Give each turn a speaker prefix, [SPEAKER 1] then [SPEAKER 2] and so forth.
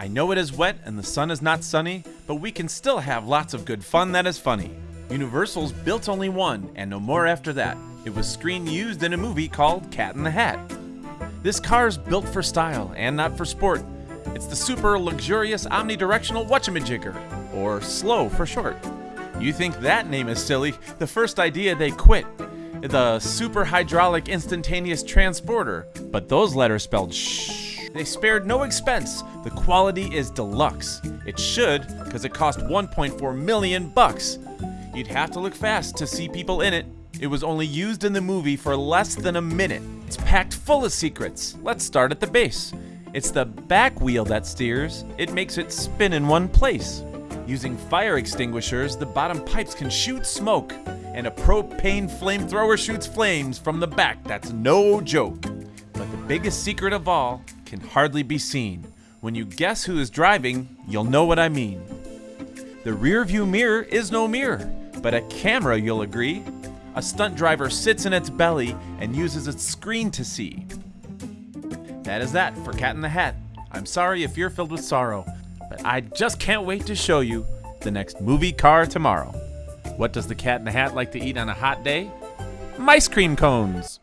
[SPEAKER 1] I know it is wet and the sun is not sunny, but we can still have lots of good fun that is funny. Universal's built only one, and no more after that. It was screen used in a movie called Cat in the Hat. This car's built for style and not for sport. It's the super luxurious omnidirectional whatchamajigger, or SLOW for short. You think that name is silly, the first idea they quit. The super hydraulic instantaneous transporter, but those letters spelled shh. They spared no expense. The quality is deluxe. It should, because it cost 1.4 million bucks. You'd have to look fast to see people in it. It was only used in the movie for less than a minute. It's packed full of secrets. Let's start at the base. It's the back wheel that steers. It makes it spin in one place. Using fire extinguishers, the bottom pipes can shoot smoke, and a propane flamethrower shoots flames from the back. That's no joke. But the biggest secret of all can hardly be seen. When you guess who is driving, you'll know what I mean. The rear view mirror is no mirror, but a camera, you'll agree. A stunt driver sits in its belly and uses its screen to see. That is that for Cat in the Hat. I'm sorry if you're filled with sorrow, but I just can't wait to show you the next movie car tomorrow. What does the Cat in the Hat like to eat on a hot day? Ice cream cones!